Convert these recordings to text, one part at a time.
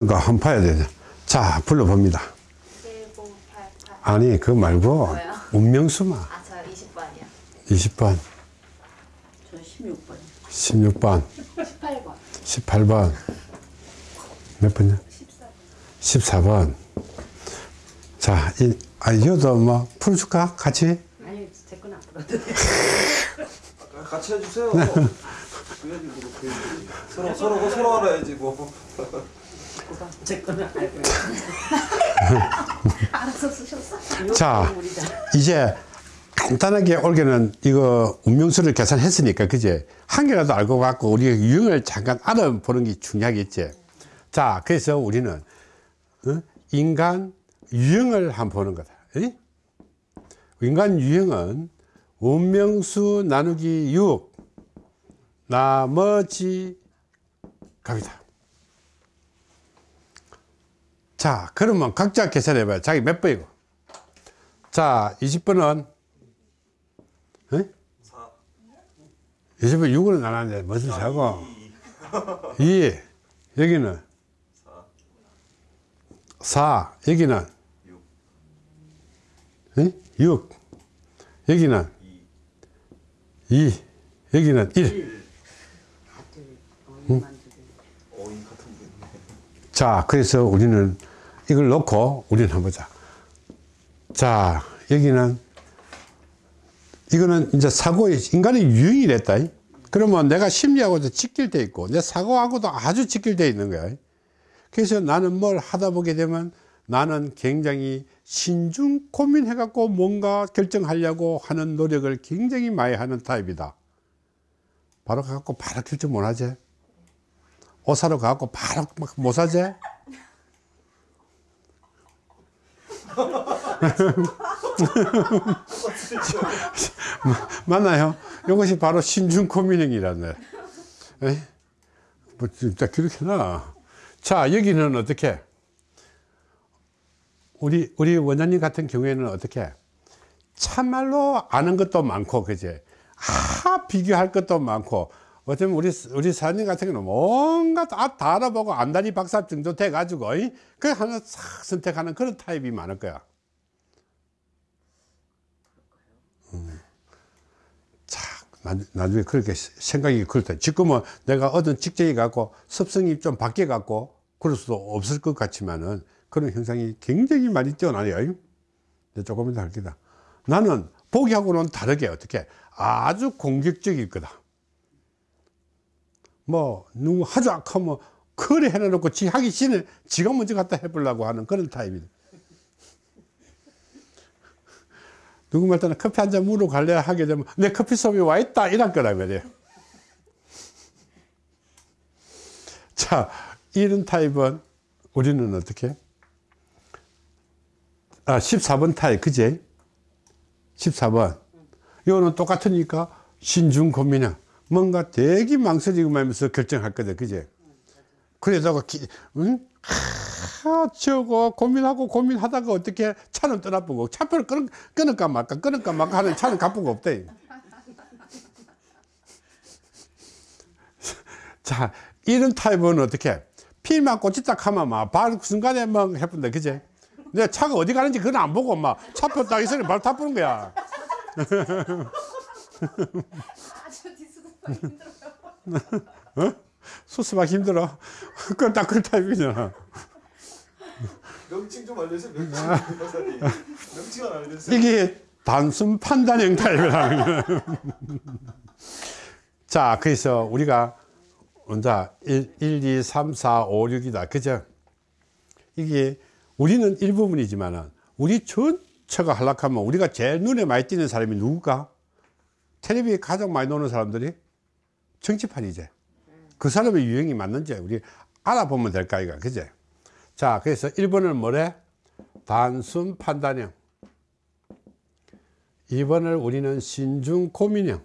그러니까 한번 봐야 되죠. 자, 불러봅니다. 1988. 아니, 그거 말고, 뭐요? 운명수만. 아, 저 20번이요. 20번, 저 16번. 16번, 18번. 18번. 몇 번이야? 14번. 자, 이, 아, 이것도 뭐, 풀어줄까? 같이? 아니, 제건 안 풀어도 돼. 아, 같이 해주세요. 그래야지 뭐 서로 서로 서로 알아야지 뭐. 제 거는 알고 있어. 알아서 쓰셨어? 자. 이제 간단하게 올게는 이거 운명수를 계산했으니까, 그제? 한 개라도 알고 갖고 우리가 유형을 잠깐 알아보는 게 중요하겠지. 자, 그래서 우리는, 어? 인간 유형을 한번 보는 거다. 에? 인간 유형은 운명수 나누기 6, 나머지 갑니다. 자, 그러면 각자 계산해 봐요. 자기 몇 번이고? 자, 20번은, 에? 4. 20번 6으로 나눴는데, 무슨 사고? 2. 여기는? 4. 여기는? 6. 에? 6. 여기는? 2. 여기는 1. 응? 5인 같은 분. 자, 그래서 우리는 이걸 놓고 우리는 한번 보자. 자, 여기는 이거는 이제 사고의 인간의 유형이 됐다. 그러면 내가 심리하고도 직결돼 있고 내 사고하고도 아주 직결돼 있는 거야. 그래서 나는 뭘 하다 보게 되면 나는 굉장히 신중 고민해 갖고 뭔가 결정하려고 하는 노력을 굉장히 많이 하는 타입이다. 바로 가갖고 바로 결정 못 하지. 옷 사러 가갖고 바로 막 못 사지? 맞나요? 이것이 바로 신중. 에이? 뭐, 진짜 그렇게 나. 자, 여기는 어떻게? 우리, 우리 원장님 같은 경우에는 어떻게? 참말로 아는 것도 많고, 그제? 아, 비교할 것도 많고, 어쩌면 우리, 우리 사장님 같은 경우는 뭔가 다, 다 알아보고 안다리 박사 정도 돼 가지고, 이? 그 하나 싹 선택하는 그런 타입이 많을 거야. 음. 자, 나, 나중에 그렇게 생각이 그렇다. 지금은 내가 얻은 직장이 갖고 습성이 좀 바뀌어 갖고 그럴 수도 없을 것 같지만은 그런 현상이 굉장히 많이 뛰어나요. 조금 이따 할 거다. 나는 보기하고는 다르게 어떻게 아주 공격적일 거다. 뭐, 누구 하자 하면 그래 해놓고 지 하기 싫은 지가 먼저 갖다 해보려고 하는 그런 타입이다. 누구 말따나 커피 한 잔 물어 갈래 하게 되면 내 커피 숍에 와 있다 이럴 거라 말이에요. 자, 이런 타입은 우리는 어떻게? 아, 14번 타입, 그제? 14번. 이거는 똑같으니까 신중 고민형. 뭔가 되게 망설이고 말면서 결정할 거다, 그제? 그래다가, 기, 응? 하, 저거 고민하고 고민하다가 어떻게 차는 떠나보고 차표를 끊, 끊을까 말까 끊을까 말까 하는 차는 가쁘고 없대. 자, 이런 타입은 어떻게? 피만 꽂이 딱 하면 막, 바로 그 순간에 막 해본다, 그제? 내 차가 어디 가는지 그건 안 보고 막 차표 딱 있으니 바로 타보는 거야. 어? 수습하기 힘들어. 그건 딱그 타입이잖아. 명칭 좀 알려주세요. 명칭. 박사님. 명칭 안 알려주세요. 이게 단순 판단형 타입이라는 거예요. 자, 그래서 우리가 먼저 1, 1, 2, 3, 4, 5, 6이다. 그죠? 이게 우리는 일부분이지만은 우리 전체가 하락하면 우리가 제일 눈에 많이 띄는 사람이 누굴까? 텔레비에 가장 많이 노는 사람들이 정치판이지. 그 사람의 유형이 맞는지 우리 알아보면 될까, 이거. 그제? 자, 그래서 1번은 뭐래? 단순 판단형. 2번을 우리는 신중 고민형.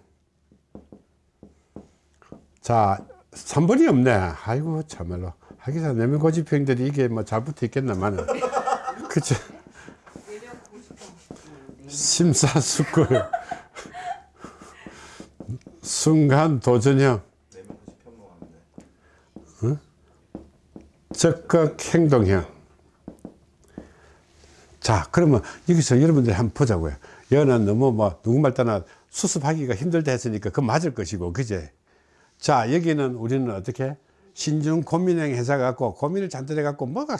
자, 3번이 없네. 아이고, 참말로. 하기사 내면 고집형들이 이게 뭐 잘 붙어 있겠나마는. 그쵸. 심사숙고. 순간 도전형. 내면 90편 먹었는데. 적극 행동형. 자, 그러면 여기서 여러분들이 한번 보자고요. 여는 너무 뭐, 누구말 따나 수습하기가 힘들다 했으니까 그 맞을 것이고, 그제? 자, 여기는 우리는 어떻게? 신중 고민형 회사 갖고, 고민을 잔뜩 해 갖고, 뭐가,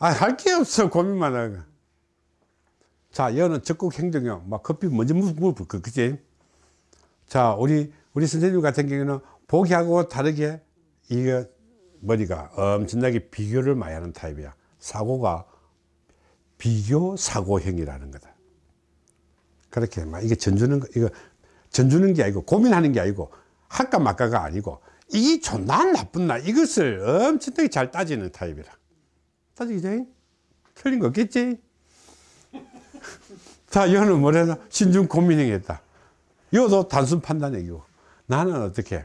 아, 할 게 없어, 고민만 하고. 자, 여는 적극 행동형, 막 커피 먼저 물을 그, 그지? 자, 우리, 우리 선생님 같은 경우는 보기하고 다르게, 이거, 머리가 엄청나게 비교를 많이 하는 타입이야. 사고가 비교 사고형이라는 거다. 그렇게 막 이게 전주는 거- 이거 전주는 게 아니고 고민하는 게 아니고 할까 말까가 아니고 이게 좋나 나쁜 나 이것을 엄청나게 잘 따지는 타입이라. 따지기죠? 틀린 거 없겠지? 자, 여는 뭐래나 신중 고민형이었다. 이것도 단순 판단형이고 나는 어떻게?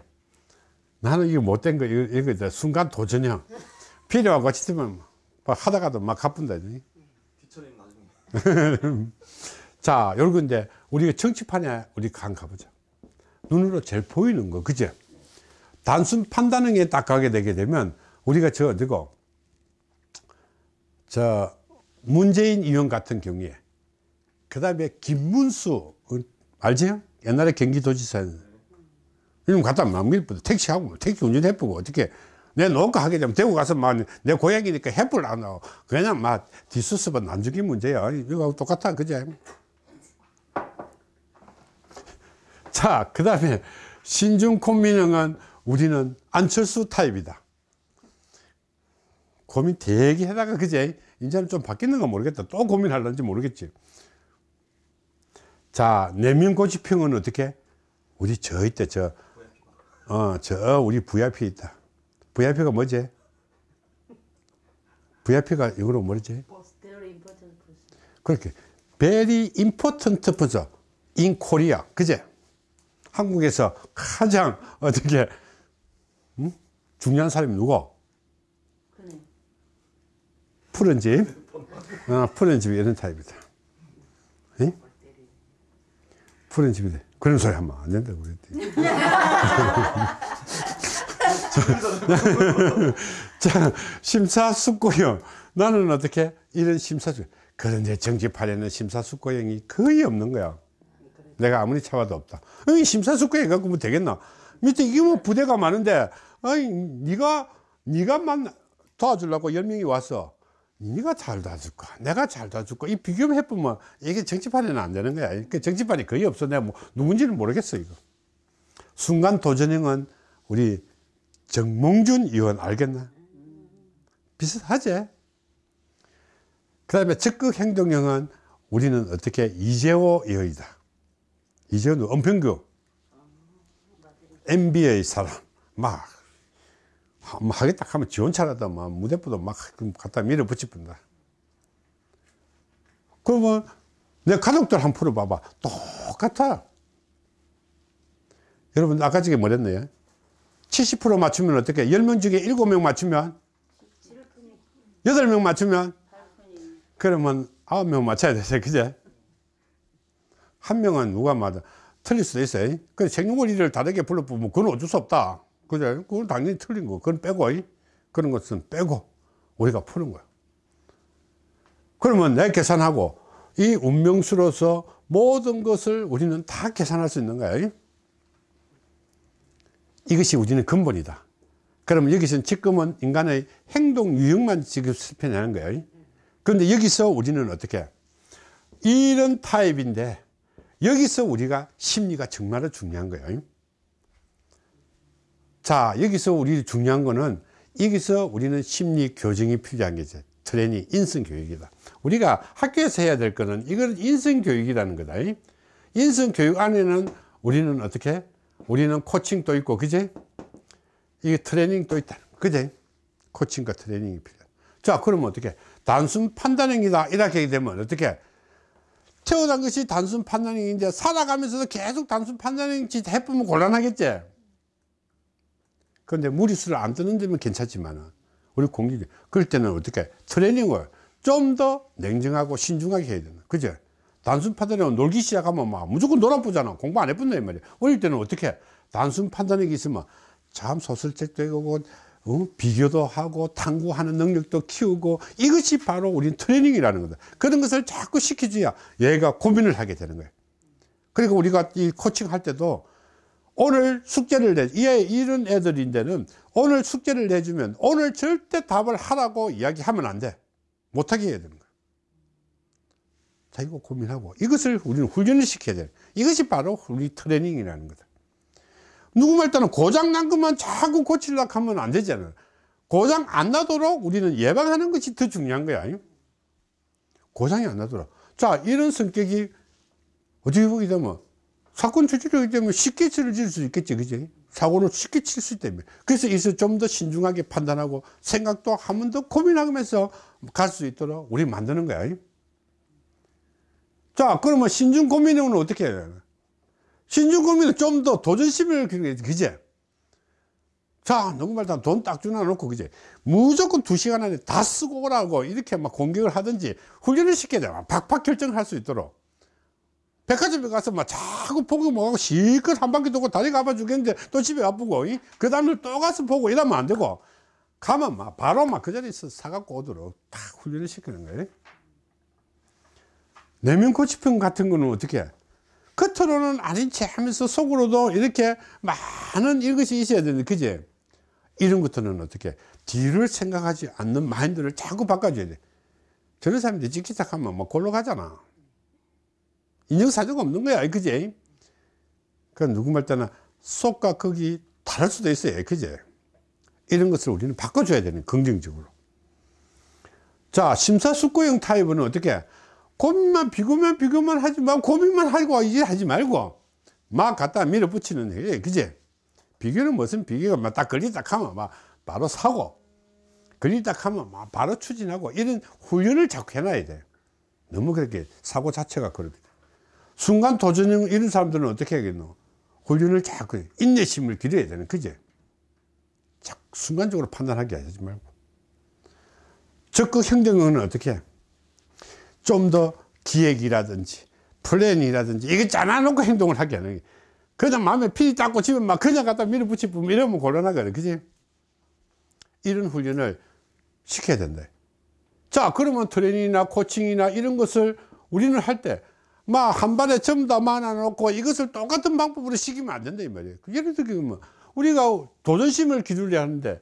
나는 이거 못된 거 이거, 이거 이제 순간 도전형 필요하고 싶으면 막 하다가도 막 나중에. 자, 요런 건데, 우리가 정치판에 우리 간 가보자. 눈으로 제일 보이는 거, 그죠? 단순 판단형에 딱 가게 되게 되면, 우리가 저 어디고, 저, 문재인 의원 같은 경우에, 그 다음에 김문수, 어, 알지요? 옛날에 경기도지사. 이놈 갖다 막밀 택시하고, 뭐 택시 운전 해보고, 어떻게, 내 농가 하게 되면 대구 가서 막 내 고향이니까 해불 안 하고, 그냥 막 뒷수습은 난주기 문제야. 이거 똑같아, 그제? 자, 그 다음에 신중 콤민형은 우리는 안철수 타입이다. 고민 되게 하다가 그제 이제는 좀 바뀌는 건 모르겠다. 또 고민할런지 모르겠지. 자, 내면고집형은 어떻게? 우리 저 있대, 저, 어, 저, 우리 VIP 있다. VIP가 뭐지? VIP가 이거로 뭐지? 그렇게 very important person in Korea 그제 한국에서 가장 어떻게 음? 중요한 사람이 누구 그네. 푸른 집 어, 푸른 집이 이런 타입이다 응? 푸른 집이다 그런 소리 하면 안 된다고 그랬더니 자, 심사숙고형. 나는 어떻게? 이런 심사숙. 그런데 정치판에는 심사숙고형이 거의 없는 거야. 내가 아무리 참아도 없다. 이 심사숙고형 갖고 뭐 되겠나? 밑에 이게 뭐 부대가 많은데, 아니, 네가, 네가만 도와주려고 열 명이 왔어. 네가 잘 도와줄까? 내가 잘 도와줄까? 이 비교를 해보면 이게 정치판에는 안 되는 거야. 그 정치판이 거의 없어. 내가 뭐, 누군지는 모르겠어, 이거. 순간 도전형은 우리 정몽준 의원 알겠나? 비슷하지? 그 다음에 적극 행동형은 우리는 어떻게 이재호 의원이다. 이재호는 은평구 MB의 사람 막 하- 뭐 하겠다 하면 지원차라도 막 무대포도 막 갖다 밀어붙이 뿐다. 그러면 내 가족들 한번 풀어봐봐. 똑같아. 여러분 아까 저게 뭐랬네요? 70% 맞추면 어떻게? 10명 중에 7명 맞추면? 8명 맞추면? 그러면 9명 맞춰야 되죠. 그제? 한 명은 누가 맞아? 틀릴 수도 있어요. 그 생년월일을 다르게 불러보면 그건 어쩔 수 없다. 그죠? 그건 당연히 틀린 거. 그건 빼고, 그런 것은 빼고 우리가 푸는 거야. 그러면 내 계산하고 이 운명수로서 모든 것을 우리는 다 계산할 수 있는 거야. 이것이 우리는 근본이다. 그러면 여기서는 지금은 인간의 행동 유형만 지금 살펴내는 거예요. 그런데 여기서 우리는 어떻게? 이런 타입인데 여기서 우리가 심리가 정말로 중요한 거예요. 자, 여기서 우리 중요한 거는 여기서 우리는 심리 교정이 필요한 게죠. 트레이닝, 인성 교육이다. 우리가 학교에서 해야 될 거는 이걸 인성 교육이라는 거다. 인성 교육 안에는 우리는 어떻게? 우리는 코칭도 있고, 그제? 이게 트레이닝도 있다. 그제? 코칭과 트레이닝이 필요해. 자, 그러면 어떻게? 단순 판단형이다. 이렇게 되면 어떻게? 태어난 것이 단순 판단형인데 살아가면서도 계속 단순 판단형 짓 해보면 곤란하겠지? 그런데 무리수를 안 뜨는 데면 괜찮지만 우리 공기 그럴 때는 어떻게 트레이닝을 좀 더 냉정하고 신중하게 해야 된다. 그죠? 단순 판단형은 놀기 시작하면 막 무조건 놀아보잖아. 공부 안 해본다 이 말이야. 어릴 때는 어떻게 단순 판단력이 있으면 참 소설책도 읽고 어? 비교도 하고 탐구하는 능력도 키우고 이것이 바로 우리 트레이닝이라는 거다. 그런 것을 자꾸 시켜줘야 얘가 고민을 하게 되는 거예요. 그리고 우리가 이 코칭 할 때도 오늘 숙제를 내, 얘 이런 애들인데는 오늘 숙제를 내주면 오늘 절대 답을 하라고 이야기하면 안 돼. 못하게 해야 되는 거야. 자기가 고민하고 이것을 우리는 훈련을 시켜야 돼. 이것이 바로 우리 트레이닝이라는 거다. 누구 말 때는 고장 난 것만 자꾸 고치려고 하면 안 되잖아요. 고장 안 나도록 우리는 예방하는 것이 더 중요한 거야. 고장이 안 나도록. 자, 이런 성격이 어떻게 보게 되면 사건 저지르기 때문에 쉽게 저질 수 있겠지. 그지? 사고를 쉽게 칠수 때문에. 그래서 이서 좀 더 신중하게 판단하고 생각도 한 번 더 고민하면서 갈 수 있도록 우리 만드는 거야. 자, 그러면 신중 고민은 어떻게 해야 되나? 신중 고민은 좀 더 도전심을 그제? 자, 누구말 돈딱 주나 놓고, 그제? 무조건 두 시간 안에 다 쓰고 오라고 이렇게 막 공격을 하든지 훈련을 시켜야 돼. 박박 결정할 수 있도록. 백화점에 가서 막 자꾸 보고 뭐하고 실컷 한 바퀴 돌고 다리가 아파 죽겠는데 또 집에 아프고, 이? 그 다음날 또 가서 보고 이러면 안 되고, 가면 막 바로 막 그 자리에서 사갖고 오도록 딱 훈련을 시키는 거예요. 내면 고치평 같은 거는 어떻게 해? 겉으로는 아닌 체 하면서 속으로도 이렇게 많은 이것이 있어야 되는데, 그제? 이런 것들은 어떻게? 뒤를 생각하지 않는 마인드를 자꾸 바꿔줘야 돼. 저런 사람들이 찍기 시작하면 막 골로 가잖아. 인정사정 없는 거야, 그제? 그 누구 말 때는 속과 극이 다를 수도 있어요, 그제? 이런 것을 우리는 바꿔줘야 되는, 긍정적으로. 자, 심사숙고형 타입은 어떻게? 고민만 비교만 비교만 하지 말고 고민만 하고 이제 하지 말고 막 갖다 밀어붙이는 애 그제 비교는 무슨 비교가 막딱 걸리다 하면 막 바로 사고 걸리다 하면 막 바로 추진하고 이런 훈련을 자꾸 해놔야 돼 너무 그렇게 사고 자체가 그렇게 순간 도전형 이런 사람들은 어떻게 하겠노? 훈련을 자꾸 인내심을 기려야 되는 그제? 자꾸 순간적으로 판단하게 하지 말고. 적극 행동은 어떻게 해? 좀더 기획이라든지 플랜이라든지 이거 짜놔놓고 행동을 하게 하는 게. 그냥 마음에 feel이 딱 꽂히면 막 그냥 갖다 밀어붙이면 이러면 곤란하거든 그지 이런 훈련을 시켜야 된다. 자 그러면 트레이닝이나 코칭이나 이런 것을 우리는 할때 막 한 반에 전부 다 모아놓고 이것을 똑같은 방법으로 시키면 안 된다 이 말이에요. 예를 들면 우리가 도전심을 기르려 하는데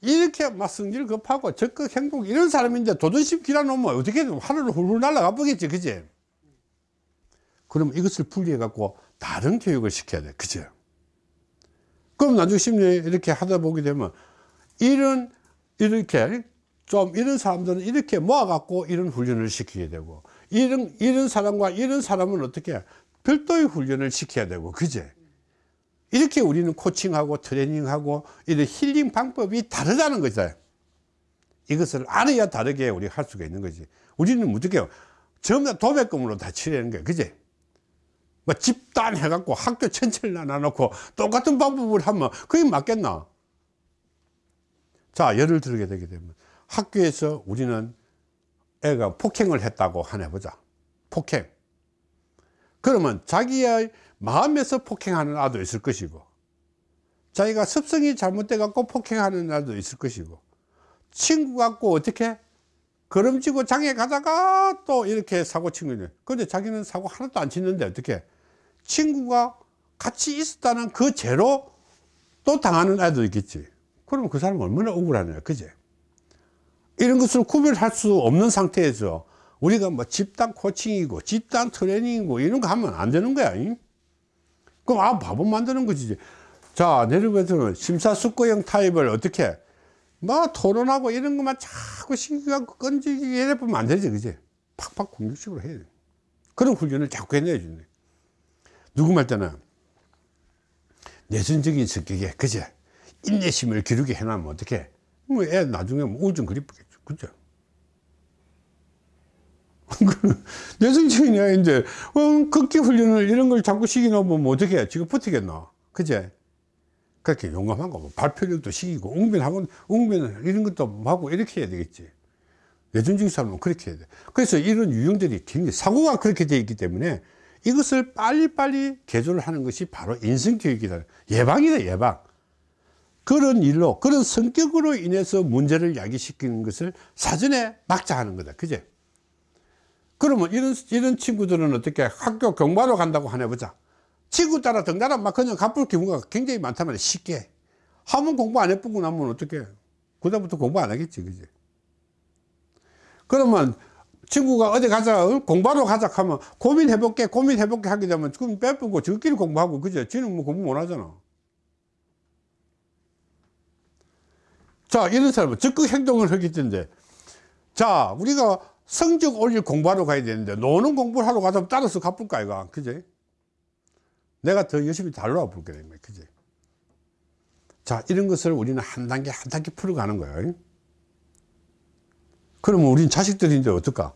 이렇게 막 성질 급하고 적극 행동 이런 사람인데 도전심 길어놓으면 어떻게든 하늘을 훌훌 날아가 보겠지 그지? 그럼 이것을 분리해 갖고 다른 교육을 시켜야 돼 그죠 그럼 나중에 심리 이렇게 하다 보게 되면 이런 이렇게 좀 이런 사람들은 이렇게 모아 갖고 이런 훈련을 시키게 되고 이런 이런 사람과 이런 사람은 어떻게 별도의 훈련을 시켜야 되고 그제 이렇게 우리는 코칭하고 트레이닝하고 이런 힐링 방법이 다르다는 거죠. 이것을 알아야 다르게 우리 할 수가 있는 거지. 우리는 어떻게 해요? 전부 다 도배금으로 다 치려는 거야. 그지? 뭐 집단 해갖고 학교 전체를 나눠놓고 똑같은 방법을 하면 그게 맞겠나? 자, 예를 들게 되게 되면 학교에서 우리는 애가 폭행을 했다고 하나 보자. 폭행. 그러면 자기의 마음에서 폭행하는 아도 있을 것이고 자기가 습성이 잘못돼 갖고 폭행하는 아도 있을 것이고 친구 갖고 어떻게 걸음지고 장에 가다가 또 이렇게 사고 친 거냐 근데 자기는 사고 하나도 안 치는데 어떻게 친구가 같이 있었다는 그 죄로 또 당하는 아도 있겠지 그러면 그 사람은 얼마나 억울하냐 그제 이런 것을 구별할 수 없는 상태에서 우리가 뭐 집단 코칭이고 집단 트레이닝이고 이런 거 하면 안 되는 거야 잉? 그럼 아 바보 만드는 거지 자 내려가서는 심사숙고형 타입을 어떻게? 막 토론하고 이런 것만 자꾸 신경하고 끈질기게 해보면 안 되지 그지? 팍팍 공격식으로 해야 돼. 그런 훈련을 자꾸 해내야 돼 누구 말 때는 내성적인 성격에 그제 인내심을 기르게 해놓으면 어떻게? 뭐 애 나중에 뭐 우울증 그립겠죠. 그죠? 내성적인 애인데 어, 극기 훈련을 이런 걸 자꾸 시키놓으면 뭐 어떻게 해 지금 버티겠나 그제? 그렇게 용감한 거뭐 발표력도 시키고 웅변하고 웅변 이런 것도 하고 이렇게 해야 되겠지. 내전적인 사람은 그렇게 해야 돼. 그래서 이런 유형들이 굉장히 사고가 그렇게 되어 있기 때문에 이것을 빨리빨리 개조를 하는 것이 바로 인성교육이다. 예방이다 예방 그런 일로 그런 성격으로 인해서 문제를 야기시키는 것을 사전에 막자 하는 거다. 그제? 그러면 이런 이런 친구들은 어떻게 학교 경마로 간다고 하나 보자. 친구 따라 등단하 막 그냥 갚을 경우가 굉장히 많단 말이야 쉽게. 하면 공부 안 해보고 나면 어떻게 그다음부터 공부 안 하겠지 그제? 그러면 친구가 어디 가자 어? 공부하러 가자 하면 고민해볼게 고민해볼게 하게 되면 그럼 빼쁘고 저끼리 공부하고 그제? 지는 뭐 공부 못 하잖아 자 이런 사람은 적극 행동을 하기 때문에 자 우리가 성적 올릴 공부하러 가야 되는데 노는 공부를 하러 가자면 따라서 갚을까 이가. 그제? 내가 더 열심히 달러와 볼게 거야. 그제? 자 이런 것을 우리는 한 단계 한 단계 풀어가는 거예요. 그러면 우린 자식들인데 어떨까?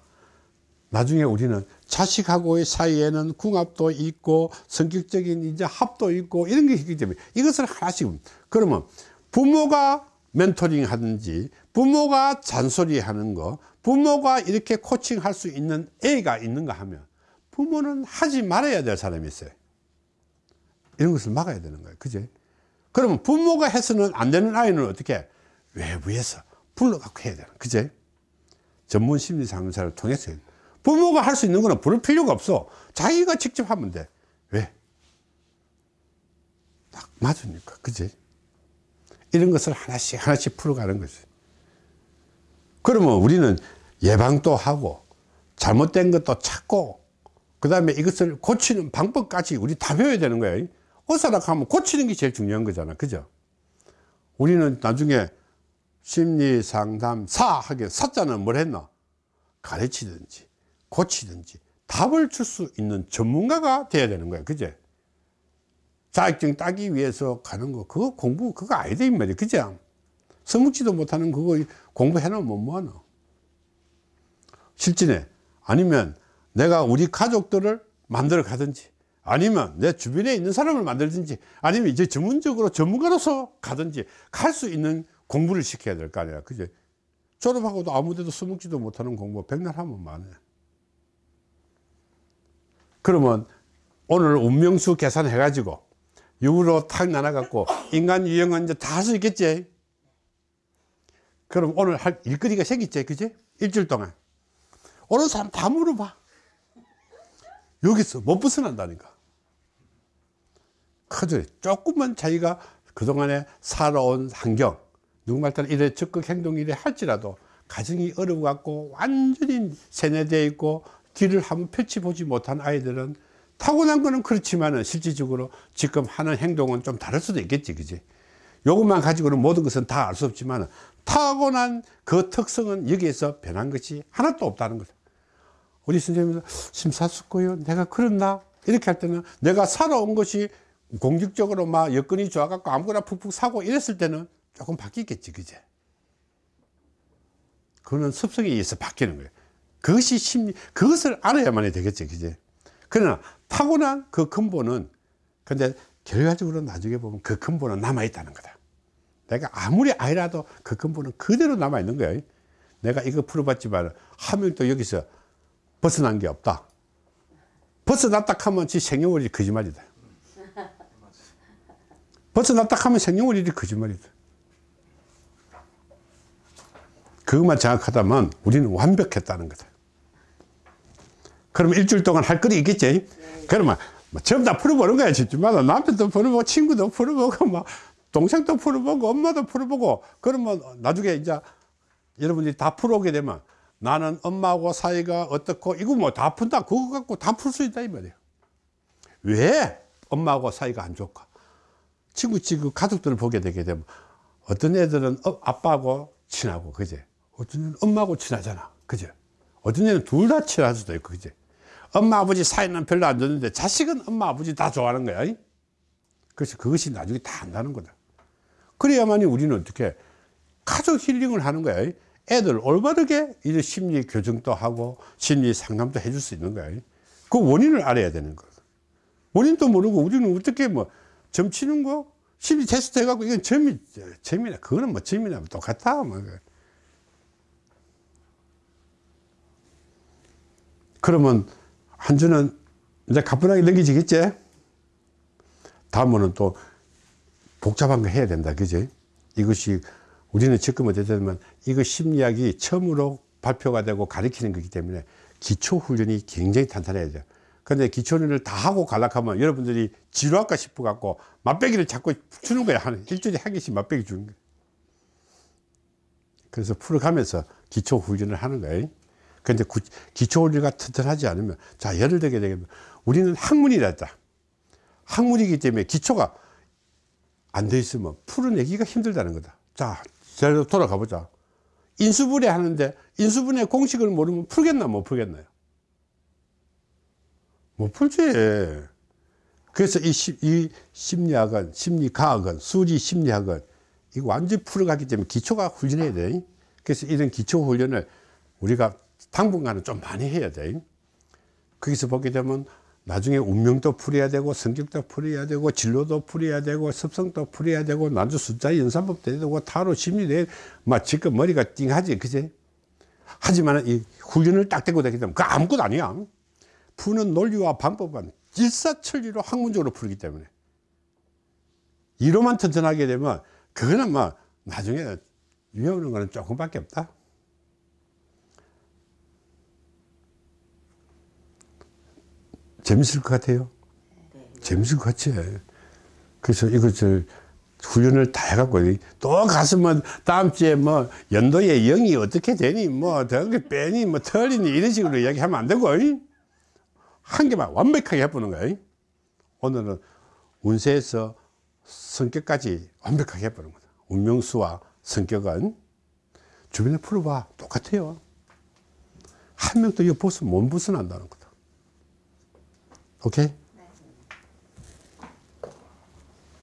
나중에 우리는 자식하고의 사이에는 궁합도 있고 성격적인 이제 합도 있고 이런 게 있기 때문에 이것을 하나씩. 그러면 부모가 멘토링 하든지 부모가 잔소리 하는 거 부모가 이렇게 코칭 할 수 있는 애가 있는가 하면 부모는 하지 말아야 될 사람이 있어요. 이런 것을 막아야 되는 거예요. 그제? 그러면 부모가 해서는 안 되는 아이는 어떻게 외부에서 불러갖고 해야 되는 그제? 전문 심리 상담사를 통해서. 부모가 할 수 있는 거는 부를 필요가 없어. 자기가 직접 하면 돼. 왜? 딱 맞으니까 그제 이런 것을 하나씩 하나씩 풀어가는 거지. 그러면 우리는 예방도 하고 잘못된 것도 찾고 그 다음에 이것을 고치는 방법까지 우리 다 배워야 되는 거예요 어사락하면 고치는 게 제일 중요한 거잖아. 그죠? 우리는 나중에 심리상담사 하게 사자는 뭘 했나 가르치든지 고치든지 답을 줄 수 있는 전문가가 돼야 되는 거야. 그제 자격증 따기 위해서 가는 거 그거 공부 그거 아니다 이 말이야. 그죠? 써먹지도 못하는 그거 공부해 놓으면 뭐하노? 실전에 아니면 내가 우리 가족들을 만들어 가든지 아니면 내 주변에 있는 사람을 만들든지 아니면 이제 전문적으로 전문가로서 가든지 갈 수 있는 공부를 시켜야 될 거 아니야. 그제 졸업하고도 아무데도 써먹지도 못하는 공부 백날 하면 많아 그러면 오늘 운명수 계산해 가지고 6으로 탁 나눠 갖고 인간 유형은 이제 다 할 수 있겠지. 그럼 오늘 할 일거리가 생겼지 그지? 일주일 동안. 오는 사람 다 물어봐. 여기서 못 벗어난다니까. 그죠 조금만 자기가 그동안에 살아온 환경 누군가 따라 이래 적극 행동 이래 할지라도 가정이 어려워 갖고 완전히 세뇌되어 있고 뒤를 한번 펼치 보지 못한 아이들은 타고난 거는 그렇지만은 실질적으로 지금 하는 행동은 좀 다를 수도 있겠지 그지? 요것만 가지고는 모든 것은 다 알 수 없지만 타고난 그 특성은 여기에서 변한 것이 하나도 없다는 거다 우리 선생님은 심사숙고요. 내가 그렇나? 이렇게 할 때는 내가 살아온 것이 공격적으로 막 여건이 좋아갖고 아무거나 푹푹 사고 이랬을 때는 조금 바뀌겠지 그제 그거는 습성에 의해서 바뀌는 거예요. 그것이 심리 그것을 알아야만 되겠지 그제 그러나 타고난 그 근본은 근데 결과적으로 나중에 보면 그 근본은 남아 있다는 거다. 내가 아무리 아이라도 그 근본은 그대로 남아 있는 거야. 내가 이거 풀어봤지만 한 명도 여기서 벗어난 게 없다. 벗어났다 하면 지 생년월일이 거짓말이다. 벗어났다 하면 생년월일이 거짓말이다. 그것만 정확하다면 우리는 완벽했다는 거다 그럼 일주일 동안 할 거리 있겠지? 그러면 뭐 전부 다 풀어보는 거야 집집마다. 남편도 풀어보고 친구도 풀어보고 뭐 동생도 풀어보고 엄마도 풀어보고. 그러면 나중에 이제 여러분들이 다 풀어오게 되면 나는 엄마하고 사이가 어떻고 이거 뭐 다 푼다. 그거 갖고 다 풀 수 있다 이 말이에요. 왜 엄마하고 사이가 안 좋을까? 친구 친구 가족들을 보게 되게 되면 어떤 애들은 어, 아빠하고 친하고 그제? 어떤 애는 엄마하고 친하잖아 그제? 어떤 애는 둘 다 친할 수도 있고 그제 엄마 아버지 사이는 별로 안 좋는데 자식은 엄마 아버지 다 좋아하는 거야. 그래서 그것이 나중에 다 안다는 거다. 그래야만이 우리는 어떻게 가족 힐링을 하는 거야. 애들 올바르게 이 심리 교정도 하고 심리 상담도 해줄 수 있는 거야. 그 원인을 알아야 되는 거야 원인도 모르고 우리는 어떻게 뭐 점치는 거? 심리 테스트 해갖고 이건 점이 점이나 그거는 뭐 점이나 똑같아 뭐. 그러면 한 주는 이제 가뿐하게 넘기지겠지 다음은 또 복잡한 거 해야 된다 그지 이것이 우리는 지금 되면 이거 심리학이 처음으로 발표가 되고 가르치는 거기 때문에 기초 훈련이 굉장히 탄탄해야 돼요. 근데 기초 훈련을 다 하고 갈락하면 여러분들이 지루할까 싶어 갖고 맛배기를 자꾸 주는 거야. 한 일주일에 한 개씩 맛배기 주는 거야. 그래서 풀어가면서 기초 훈련을 하는 거예요. 근데 구- 기초 훈련가 튼튼하지 않으면 자 예를 들게 되면 우리는 학문이랬다. 학문이기 때문에 기초가 안 돼 있으면 풀어내기가 힘들다는 거다. 자, 제대로 돌아가 보자. 인수분해 하는데 인수분해 공식을 모르면 풀겠나 못 풀겠나요? 못 풀지. 그래서 이, 심- 이 심리학은 심리과학은 수리 심리학은 이거 완전히 풀어가기 때문에 기초가 훈련해야 돼. 그래서 이런 기초 훈련을 우리가 당분간은 좀 많이 해야 돼. 거기서 보게 되면 나중에 운명도 풀어야 되고 성격도 풀어야 되고 진로도 풀어야 되고 습성도 풀어야 되고 난주 숫자 연산법도 해야 되고 타로 심리도 막 지금 머리가 띵하지 그지? 하지만 이 훈련을 딱 대고 되기 때문에 그 아무것도 아니야. 푸는 논리와 방법은 일사천리로 학문적으로 풀기 때문에. 이로만 튼튼하게 되면 그거는 뭐 나중에 위험한 거는 조금밖에 없다 재밌을 것 같아요. 재밌을 것 같지. 그래서 이것을 훈련을 다 해갖고 또 가서면 다음 주에 뭐 연도에 영이 어떻게 되니 뭐 저게 빼니 뭐 틀리니 이런 식으로 이야기하면 안 되고 이? 한 개만 완벽하게 해보는 거야. 이? 오늘은 운세에서 성격까지 완벽하게 해보는 거다. 운명수와 성격은 주변에 풀어봐 똑같아요. 한 명도 이거 벗으면 못 벗어난다는 거 다. 오케이?